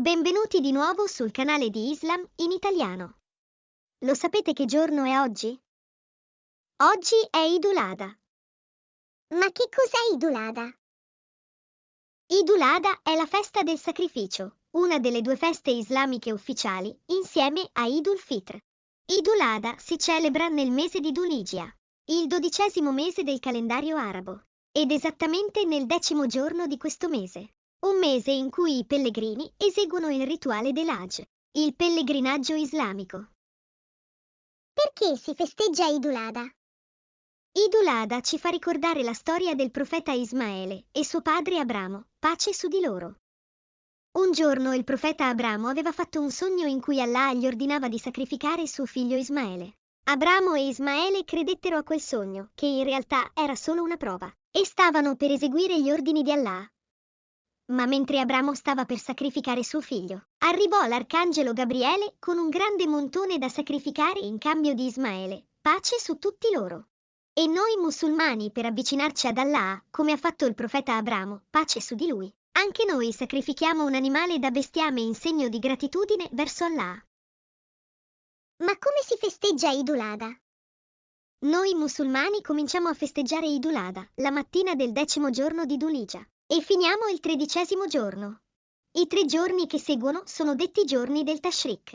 Benvenuti di nuovo sul canale di Islam in italiano. Lo sapete che giorno è oggi? Oggi è Idulada. Ma che cos'è Idulada? Idulada è la festa del sacrificio, una delle due feste islamiche ufficiali, insieme a Idul Fitr. Idulada si celebra nel mese di Duligia, il dodicesimo mese del calendario arabo, ed esattamente nel decimo giorno di questo mese un mese in cui i pellegrini eseguono il rituale dell'Hajj, il pellegrinaggio islamico. Perché si festeggia Idulada? Idulada ci fa ricordare la storia del profeta Ismaele e suo padre Abramo, pace su di loro. Un giorno il profeta Abramo aveva fatto un sogno in cui Allah gli ordinava di sacrificare suo figlio Ismaele. Abramo e Ismaele credettero a quel sogno, che in realtà era solo una prova, e stavano per eseguire gli ordini di Allah, ma mentre Abramo stava per sacrificare suo figlio, arrivò l'arcangelo Gabriele con un grande montone da sacrificare in cambio di Ismaele, pace su tutti loro. E noi musulmani, per avvicinarci ad Allah, come ha fatto il profeta Abramo, pace su di lui, anche noi sacrifichiamo un animale da bestiame in segno di gratitudine verso Allah. Ma come si festeggia Idulada? Noi musulmani cominciamo a festeggiare Idulada, la mattina del decimo giorno di Duligia, e finiamo il tredicesimo giorno. I tre giorni che seguono sono detti giorni del Tashrik.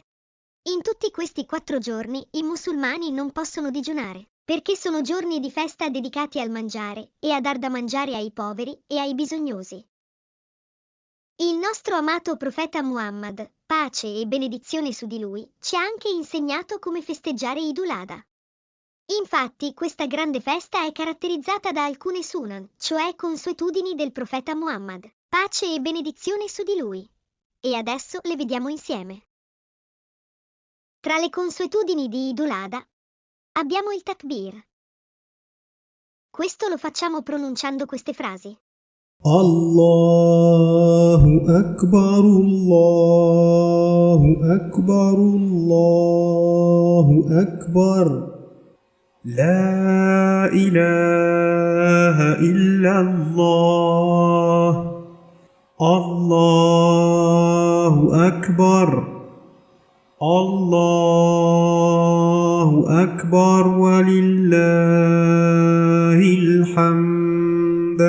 In tutti questi quattro giorni i musulmani non possono digiunare, perché sono giorni di festa dedicati al mangiare e a dar da mangiare ai poveri e ai bisognosi. Il nostro amato profeta Muhammad, pace e benedizione su di lui, ci ha anche insegnato come festeggiare Idulada. Infatti, questa grande festa è caratterizzata da alcune sunan, cioè consuetudini del profeta Muhammad, pace e benedizione su di lui. E adesso le vediamo insieme. Tra le consuetudini di Idulada abbiamo il takbir. Questo lo facciamo pronunciando queste frasi. Allahu Akbar, Allahu Akbar, Allahu Akbar. لا إله إلا الله الله أكبر الله أكبر ولله الحمد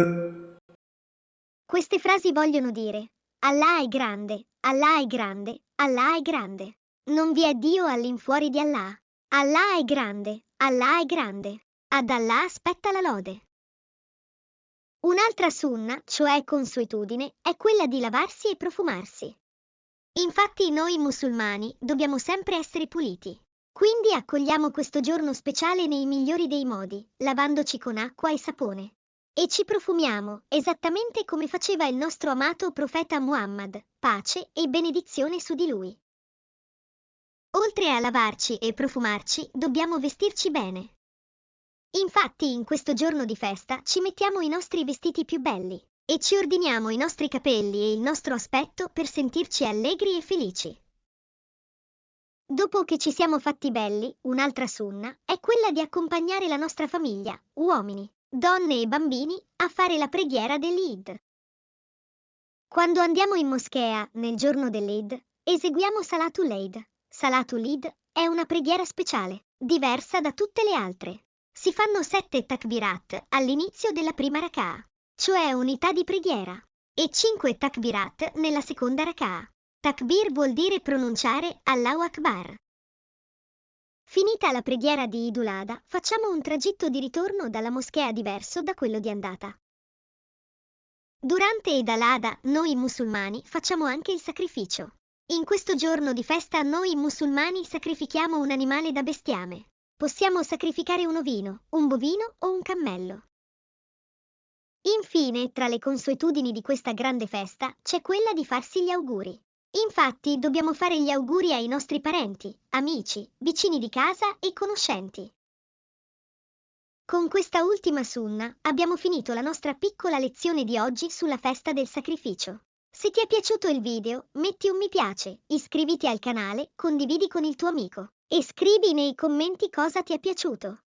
Queste frasi vogliono dire Allah è grande, Allah è grande, Allah è grande. Non vi è Dio all'infuori di Allah. Allah è grande, Allah è grande. Ad Allah aspetta la lode. Un'altra sunna, cioè consuetudine, è quella di lavarsi e profumarsi. Infatti noi musulmani dobbiamo sempre essere puliti. Quindi accogliamo questo giorno speciale nei migliori dei modi, lavandoci con acqua e sapone. E ci profumiamo, esattamente come faceva il nostro amato profeta Muhammad, pace e benedizione su di lui. Oltre a lavarci e profumarci, dobbiamo vestirci bene. Infatti, in questo giorno di festa ci mettiamo i nostri vestiti più belli e ci ordiniamo i nostri capelli e il nostro aspetto per sentirci allegri e felici. Dopo che ci siamo fatti belli, un'altra sunna è quella di accompagnare la nostra famiglia, uomini, donne e bambini, a fare la preghiera dell'Eid. Quando andiamo in moschea nel giorno dell'Eid, eseguiamo Salatul Eid, Salatul Eid è una preghiera speciale, diversa da tutte le altre. Si fanno sette takbirat all'inizio della prima rak'ah, cioè unità di preghiera, e cinque takbirat nella seconda rak'ah. Takbir vuol dire pronunciare Allahu Akbar. Finita la preghiera di Idulada, facciamo un tragitto di ritorno dalla moschea diverso da quello di andata. Durante Eid al-Adha, noi musulmani facciamo anche il sacrificio. In questo giorno di festa noi musulmani sacrifichiamo un animale da bestiame. Possiamo sacrificare un ovino, un bovino o un cammello. Infine, tra le consuetudini di questa grande festa c'è quella di farsi gli auguri. Infatti, dobbiamo fare gli auguri ai nostri parenti, amici, vicini di casa e conoscenti. Con questa ultima sunna abbiamo finito la nostra piccola lezione di oggi sulla festa del sacrificio. Se ti è piaciuto il video, metti un mi piace, iscriviti al canale, condividi con il tuo amico e scrivi nei commenti cosa ti è piaciuto.